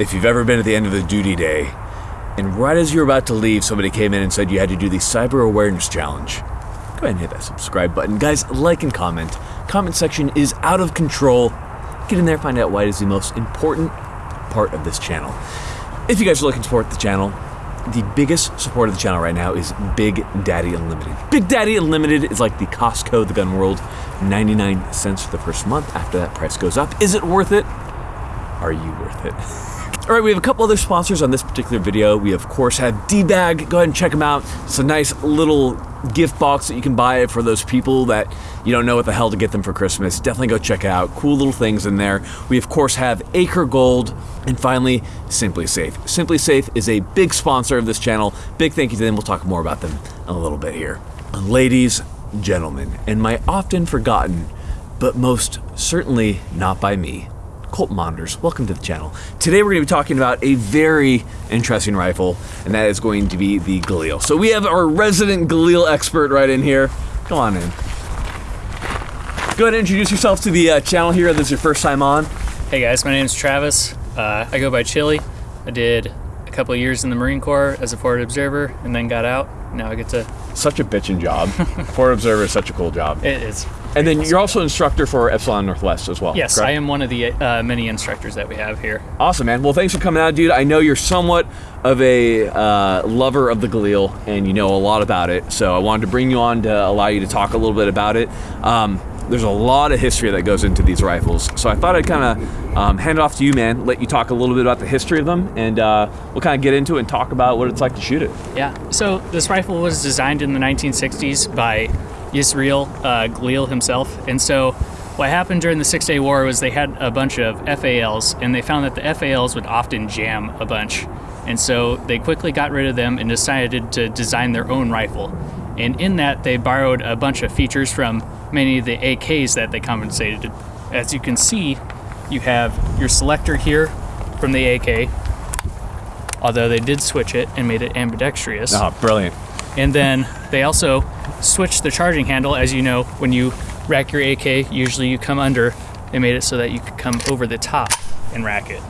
if you've ever been at the end of the duty day, and right as you're about to leave, somebody came in and said you had to do the Cyber Awareness Challenge. Go ahead and hit that subscribe button. Guys, like and comment. Comment section is out of control. Get in there, find out why it is the most important part of this channel. If you guys are looking to support the channel, the biggest support of the channel right now is Big Daddy Unlimited. Big Daddy Unlimited is like the Costco of the gun world, 99 cents for the first month. After that price goes up. Is it worth it? Are you worth it? All right, we have a couple other sponsors on this particular video. We of course have D-Bag. Go ahead and check them out. It's a nice little gift box that you can buy for those people that you don't know what the hell to get them for Christmas. Definitely go check it out. Cool little things in there. We of course have Acre Gold. And finally, SimpliSafe. Simply Safe is a big sponsor of this channel. Big thank you to them. We'll talk more about them in a little bit here. Ladies, gentlemen, and my often forgotten, but most certainly not by me, Colt Monitors, welcome to the channel. Today we're going to be talking about a very interesting rifle, and that is going to be the Galil. So we have our resident Galil expert right in here. Come on in. Go ahead and introduce yourself to the uh, channel here. This is your first time on. Hey guys, my name is Travis. Uh, I go by Chili. I did a couple years in the Marine Corps as a forward observer and then got out. Now I get to. Such a bitchin' job. Forward observer is such a cool job. It's. And then you're also instructor for Epsilon Northwest as well. Yes, correct? I am one of the uh, many instructors that we have here. Awesome, man. Well, thanks for coming out, dude. I know you're somewhat of a uh, lover of the Galil, and you know a lot about it. So I wanted to bring you on to allow you to talk a little bit about it. Um, there's a lot of history that goes into these rifles, so I thought I'd kind of um, hand it off to you, man. Let you talk a little bit about the history of them, and uh, we'll kind of get into it and talk about what it's like to shoot it. Yeah. So this rifle was designed in the 1960s by Yisrael uh, himself, and so what happened during the Six Day War was they had a bunch of FALs, and they found that the FALs would often jam a bunch, and so they quickly got rid of them and decided to design their own rifle. And in that, they borrowed a bunch of features from many of the AKs that they compensated. As you can see, you have your selector here from the AK, although they did switch it and made it ambidextrous. Oh, brilliant. And then they also switched the charging handle. As you know, when you rack your AK, usually you come under. They made it so that you could come over the top and rack it.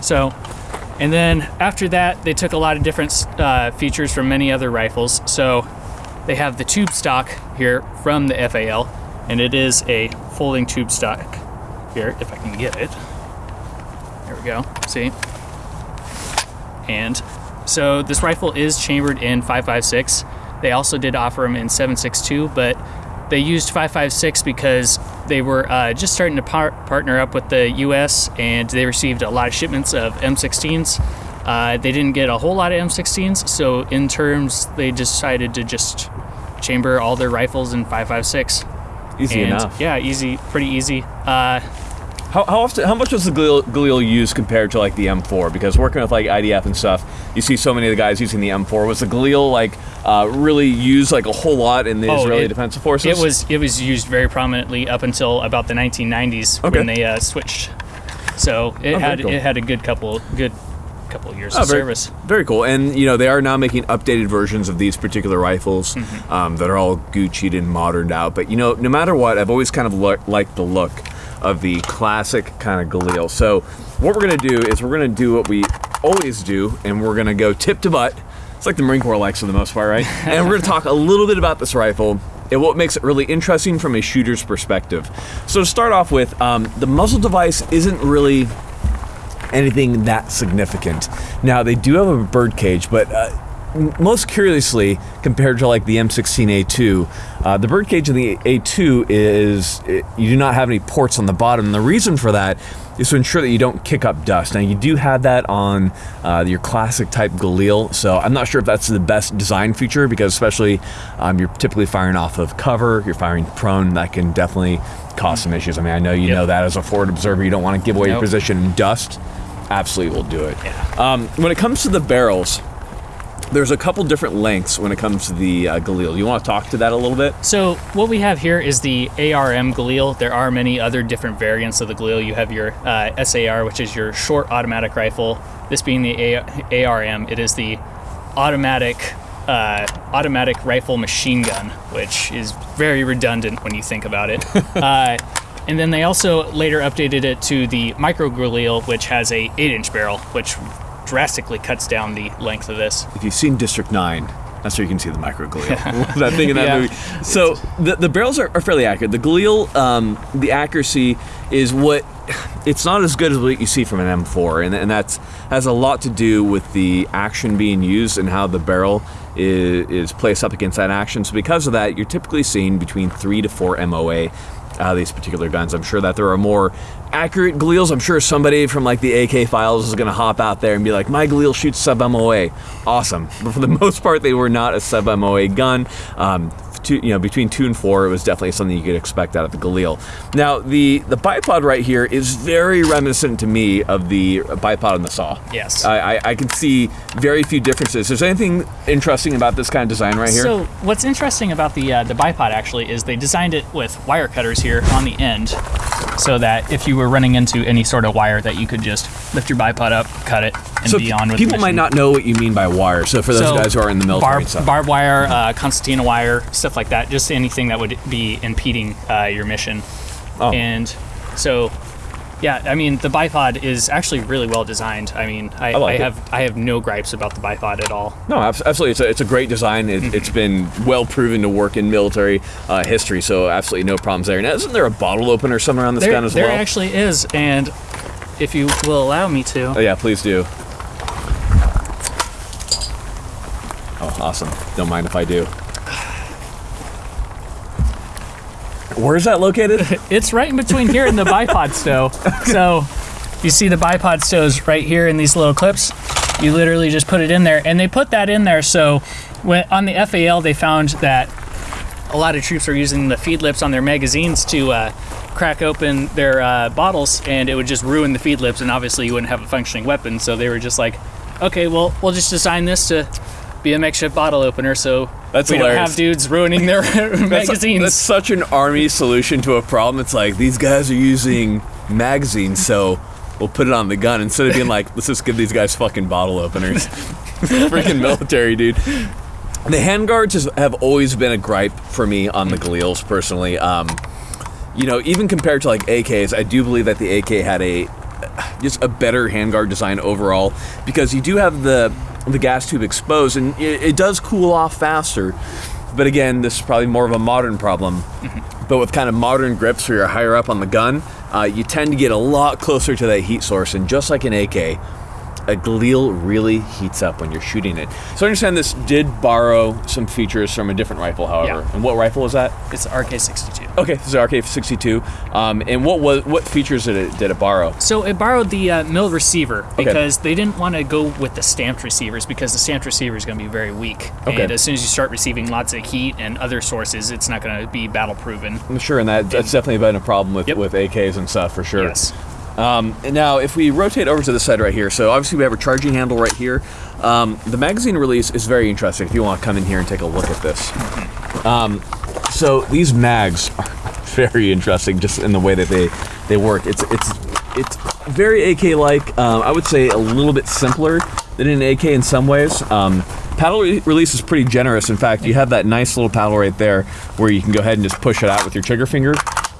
So, and then after that, they took a lot of different uh, features from many other rifles. So they have the tube stock here from the FAL, and it is a folding tube stock here, if I can get it. There we go, see? And so this rifle is chambered in 5.56. They also did offer them in 7.62, but they used 5.56 because they were uh, just starting to par partner up with the U.S. and they received a lot of shipments of M16s. Uh, they didn't get a whole lot of M16s, so in terms, they decided to just chamber all their rifles in 5.56. Easy and, enough. Yeah, easy, pretty easy. Uh, How, how often? How much was the Galil, Galil used compared to like the M4? Because working with like IDF and stuff, you see so many of the guys using the M4. Was the Galil like uh, really used like a whole lot in the Oh, Israeli it- Defensive Forces? It was it was used very prominently up until about the 1990s Okay. when they uh, switched. So it Oh, had cool. it had a good couple good couple of years Oh, of very, service. Very cool. And you know they are now making updated versions of these particular rifles Mm-hmm. um, that are all Gucci'd and moderned out. But you know, no matter what, I've always kind of lo- liked the look of the classic kind of Galil. So what we're gonna do is we're gonna do what we always do, and we're gonna go tip to butt. It's like the Marine Corps likes for the most part, right? and we're gonna talk a little bit about this rifle and what makes it really interesting from a shooter's perspective. So to start off with, um, the muzzle device isn't really anything that significant. Now they do have a bird cage, but uh, most curiously, compared to like the M16A2, uh, the bird cage in the A2 is it, you do not have any ports on the bottom. And the reason for that is to ensure that you don't kick up dust. Now you do have that on uh, your classic type Galil, so I'm not sure if that's the best design feature because especially um, you're typically firing off of cover, you're firing prone, that can definitely cause some issues. I mean, I know you Yep. know that as a forward observer, you don't want to give away your position in dust absolutely will do it. Yeah. Um, when it comes to the barrels, there's a couple different lengths when it comes to the uh, Galil. You want to talk to that a little bit? So what we have here is the ARM Galil. There are many other different variants of the Galil. You have your uh, SAR, which is your short automatic rifle. This being the A- ARM, it is the automatic uh, automatic rifle machine gun, which is very redundant when you think about it. uh, And then they also later updated it to the Micro Galil, which has a 8-inch barrel, which drastically cuts down the length of this. If you've seen District 9, that's where you can see the micro Galil. that thing in that Yeah. movie. So the, the barrels are, are fairly accurate. The Galil, um, the accuracy is what it's not as good as what you see from an M4, and, and that's has a lot to do with the action being used and how the barrel is, is placed up against that action. So because of that, you're typically seeing between three to four MOA of these particular guns. I'm sure that there are more accurate Galils. I'm sure somebody from like the AK files is going to hop out there and be like, my Galil shoots sub MOA. Awesome. But for the most part, they were not a sub MOA gun. Um, two, you know, between two and four, it was definitely something you could expect out of the Galil. Now, the the bipod right here is very reminiscent to me of the bipod on the saw. Yes. I, I, I can see very few differences. Is there anything interesting about this kind of design right here? So what's interesting about the uh, the bipod actually is they designed it with wire cutters here on the end, so that if you were running into any sort of wire, that you could just lift your bipod up, cut it, and so be on with people might not know what you mean by wire. So for those So, guys who are in the military barb, barbed wire, uh, concertina wire, stuff like that. Just anything that would be impeding uh, your mission. Oh. And so, yeah, I mean, the bipod is actually really well designed. I mean, I, I like I have I have no gripes about the bipod at all. No, absolutely. It's a, it's a great design. It, Mm-hmm. It's been well proven to work in military uh, history, so absolutely no problems there. Now, isn't there a bottle opener somewhere on this There, gun as well? there well? actually is, and if you will allow me to, oh, yeah, please do. Awesome. Don't mind if I do. Where's that located? It's right in between here and the bipod stow. So you see the bipod stows right here in these little clips. You literally just put it in there, and they put that in there so when on the FAL they found that a lot of troops are using the feed lips on their magazines to uh, crack open their uh, bottles, and it would just ruin the feed lips, and obviously you wouldn't have a functioning weapon. So they were just like, okay, well we'll just design this to be a makeshift bottle opener, so That's we don't have dudes ruining their That's, magazines. that's such an army solution to a problem. It's like these guys are using magazines, so we'll put it on the gun instead of being like, let's just give these guys fucking bottle openers. Freaking military, dude. The handguards has, have always been a gripe for me on the Galils personally. Um, you know, even compared to like AKs, I do believe that the AK had a just a better handguard design overall because you do have the the gas tube exposed and it, it does cool off faster. But again, this is probably more of a modern problem. But with kind of modern grips where you're higher up on the gun, uh, you tend to get a lot closer to that heat source. And just like an AK, a Galil really heats up when you're shooting it. So I understand this did borrow some features from a different rifle, however. Yeah. And what rifle was that? it's the RK62. Okay, this is RK62. Um, and what was what features did it did it borrow? So it borrowed the uh, mill receiver because they didn't want to go with the stamped receivers because the stamped receiver is going to be very weak. Okay. And as soon as you start receiving lots of heat and other sources, it's not going to be battle proven. I'm sure, and that that's definitely been a problem with Yep. with AKs and stuff for sure. Yes. Um, now, if we rotate over to the side right here, so obviously we have a charging handle right here. Um, the magazine release is very interesting. If you want to come in here and take a look at this, um, so these mags are very interesting, just in the way that they they work. It's it's it's very AK-like. Um, I would say a little bit simpler than an AK in some ways. Um, paddle re- release is pretty generous. In fact, you have that nice little paddle right there where you can go ahead and just push it out with your trigger finger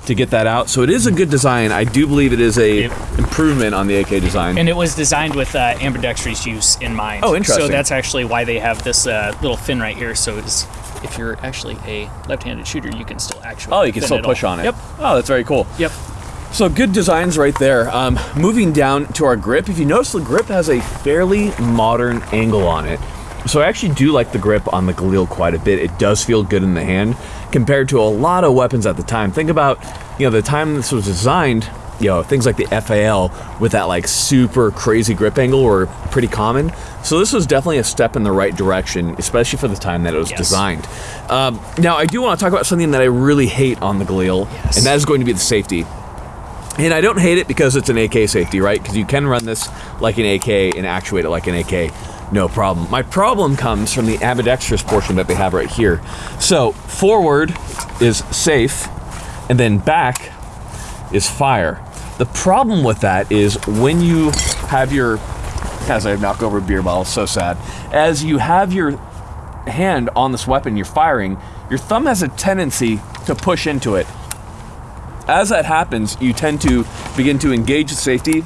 to get that out. So it is a good design. I do believe it is a improvement on the AK design. And it was designed with uh, ambidextrous use in mind. Oh, interesting. So that's actually why they have this uh, little fin right here. So it's, if you're actually a left-handed shooter, you can still actually. oh, you can still push all. on it. Yep. Oh, that's very cool. Yep. So good designs right there. Um, moving down to our grip, if you notice the grip has a fairly modern angle on it. So I actually do like the grip on the Galil quite a bit. It does feel good in the hand compared to a lot of weapons at the time. Think about, you know, the time this was designed, you know, things like the FAL with that like super crazy grip angle were pretty common. So this was definitely a step in the right direction, especially for the time that it was Yes. designed. Um, now I do want to talk about something that I really hate on the Galil, Yes. and that is going to be the safety. And I don't hate it because it's an AK safety, right? Because you can run this like an AK and actuate it like an AK, no problem. My problem comes from the ambidextrous portion that they have right here. So forward is safe, and then back is fire. The problem with that is when you have your, as I knock over a beer bottle, so sad. As you have your hand on this weapon you're firing, your thumb has a tendency to push into it as that happens, you tend to begin to engage the safety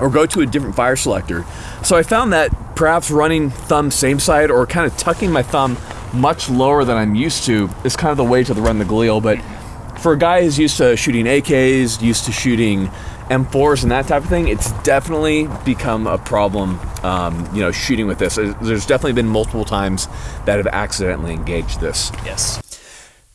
or go to a different fire selector. So I found that perhaps running thumb same side or kind of tucking my thumb much lower than I'm used to is kind of the way to run the Galil. But for a guy who's used to shooting AKs, used to shooting M4s and that type of thing, it's definitely become a problem, um, you know, shooting with this. There's definitely been multiple times that have accidentally engaged this. Yes.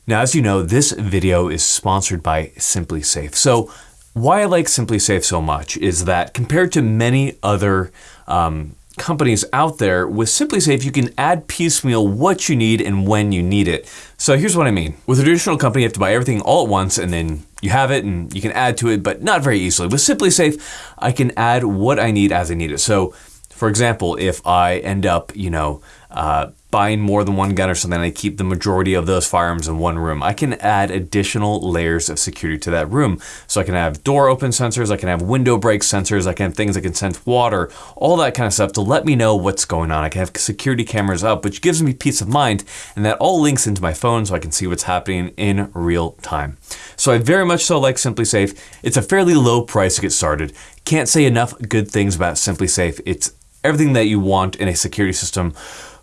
Now, as you know, this video is sponsored by SimpliSafe. So why I like SimpliSafe so much is that compared to many other um, companies out there, with SimpliSafe, you can add piecemeal what you need and when you need it. So here's what I mean. With a traditional company, you have to buy everything all at once and then you have it and you can add to it, but not very easily. With SimpliSafe, I can add what I need as I need it. So for example, if I end up, you know, uh, buying more than one gun or something, I keep the majority of those firearms in one room. I can add additional layers of security to that room. So I can have door open sensors, I can have window break sensors, I can have things that can sense water, all that kind of stuff to let me know what's going on. I can have security cameras up, which gives me peace of mind, and that all links into my phone so I can see what's happening in real time. So I very much so like SimpliSafe. It's a fairly low price to get started. Can't say enough good things about SimpliSafe. It's everything that you want in a security system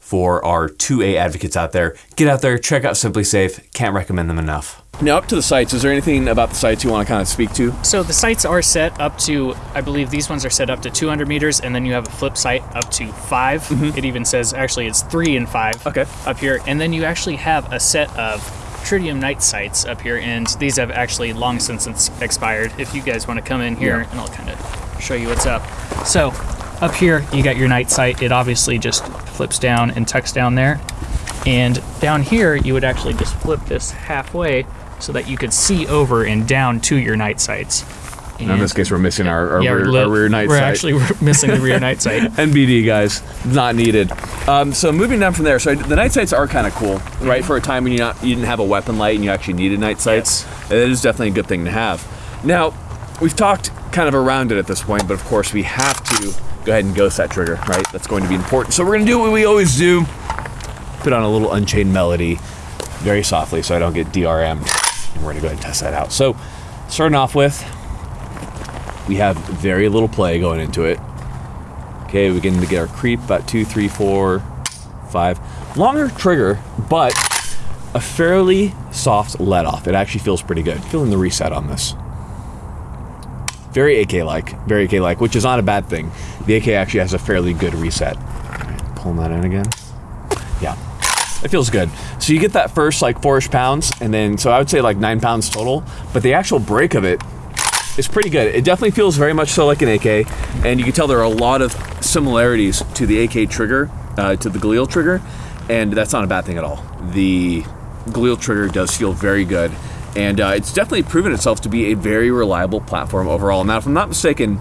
for our 2A advocates out there. Get out there, check out SimpliSafe. Can't recommend them enough. Now, up to the sights, is there anything about the sights you want to kind of speak to? So the sights are set up to, I believe these ones are set up to 200 meters, and then you have a flip sight up to 5 mm-hmm. It even says actually it's three and five okay. up here, and then you actually have a set of tritium night sights up here, and these have actually long since expired. If you guys want to come in here, yeah. and I'll kind of show you what's up. So up here, you got your night sight. It obviously just flips down and tucks down there. And down here, you would actually just flip this halfway so that you could see over and down to your night sights. And in this case, we're missing our, our, yeah, rear, our rear, night we're sight. We're actually missing the rear night sight. NBD, guys, not needed. Um, so moving down from there, so the night sights are kind of cool, right? Mm-hmm. For a time when you not you didn't have a weapon light and you actually needed night sights, yes. it is definitely a good thing to have. Now, we've talked kind of around it at this point, but of course we have to go ahead and ghost that trigger, right? That's going to be important. So we're gonna do what we always do. Put on a little Unchained melody very softly so I don't get DRM'd. And we're gonna go ahead and test that out. So starting off with, we have very little play going into it. Okay, we to get our creep about two, three, four, five. Longer trigger, but a fairly soft let off. It actually feels pretty good. Feeling the reset on this. Very AK-like, very AK-like, which is not a bad thing. The AK actually has a fairly good reset. Right, pulling that in again. Yeah, it feels good. So you get that first like four-ish pounds, and then, so I would say like nine pounds total, but the actual break of it is pretty good. It definitely feels very much so like an AK, and you can tell there are a lot of similarities to the AK trigger, uh, to the Galil trigger, and that's not a bad thing at all. The Galil trigger does feel very good and uh, it's definitely proven itself to be a very reliable platform overall. Now, if I'm not mistaken,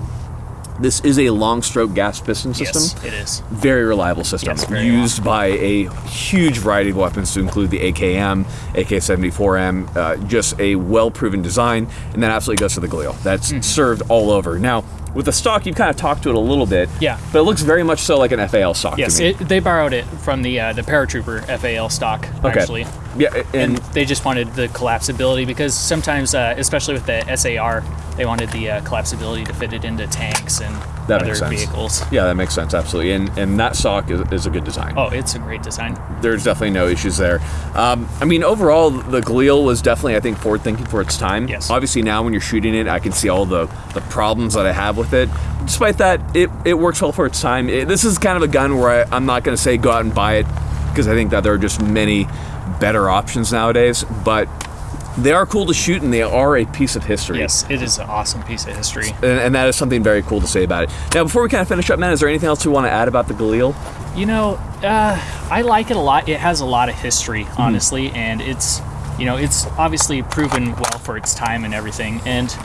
this is a long stroke gas piston system. Yes, it is. Very reliable system. Yes, very used by a huge variety of weapons to include the AKM, AK-74M, uh, just a well proven design, and that absolutely goes to the Galil. That's mm. served all over. Now, with the stock, you've kind of talked to it a little bit. Yeah. But it looks very much so like an FAL stock. Yes, it, they borrowed it from the uh, the Paratrooper FAL stock okay. actually. Yeah, and, and, they just wanted the collapsibility because sometimes, uh, especially with the SAR, they wanted the uh, collapsibility to fit it into tanks and that other vehicles. Yeah, that makes sense absolutely. And and that stock is, is a good design. Oh, it's a great design. There's definitely no issues there. Um, I mean, overall, the Galil was definitely, I think, forward thinking for its time. Yes. Obviously, now when you're shooting it, I can see all the the problems that I have with it despite that, it, it works well for its time. It, this is kind of a gun where I, I'm not going to say go out and buy it because I think that there are just many better options nowadays. But they are cool to shoot and they are a piece of history. Yes, it is an awesome piece of history. And, and, that is something very cool to say about it. Now, before we kind of finish up, man, is there anything else you want to add about the Galil? You know, uh, I like it a lot. It has a lot of history, hmm. honestly, mm. and it's, you know, it's obviously proven well for its time and everything. And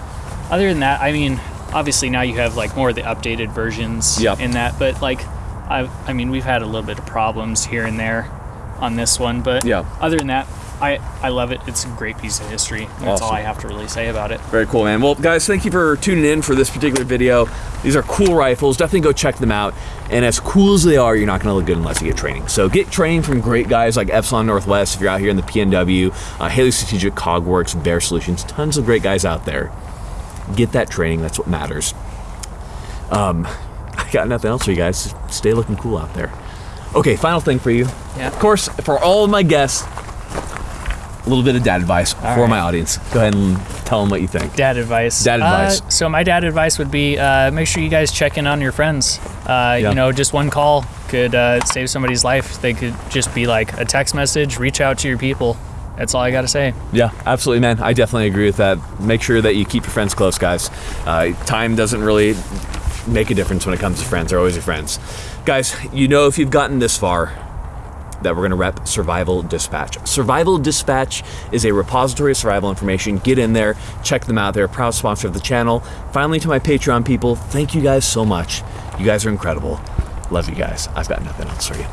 other than that, I mean, obviously now you have like more of the updated versions yep. in that, but like I I mean we've had a little bit of problems here and there on this one, but yeah. other than that, I, I love it. It's a great piece of history. That's all I have to really say about it. Very cool, man. Well, guys, thank you for tuning in for this particular video. These are cool rifles. Definitely go check them out. And as cool as they are, you're not going to look good unless you get training. So get training from great guys like Epsilon Northwest if you're out here in the PNW, uh, Haley Strategic, Cogworks, Bear Solutions. Tons of great guys out there. Get that training. That's what matters. Um, I got nothing else for you guys. Stay looking cool out there. Okay, final thing for you. Yeah. Of course, for all of my guests, a little bit of dad advice for right. my audience. Go ahead and tell them what you think. Dad advice. Dad advice. Uh, so my dad advice would be uh, make sure you guys check in on your friends. Uh, Yeah. You know, just one call could uh, save somebody's life. They could just be like a text message. Reach out to your people. That's all I got to say. Yeah, absolutely, man. I definitely agree with that. Make sure that you keep your friends close, guys. Uh, time doesn't really make a difference when it comes to friends. They're always your friends. Guys, you know if you've gotten this far that we're going to rep Survival Dispatch. Survival Dispatch is a repository of survival information. Get in there, check them out. They're a proud sponsor of the channel. Finally, to my Patreon people, thank you guys so much. You guys are incredible. Love you guys. I've got nothing else for you.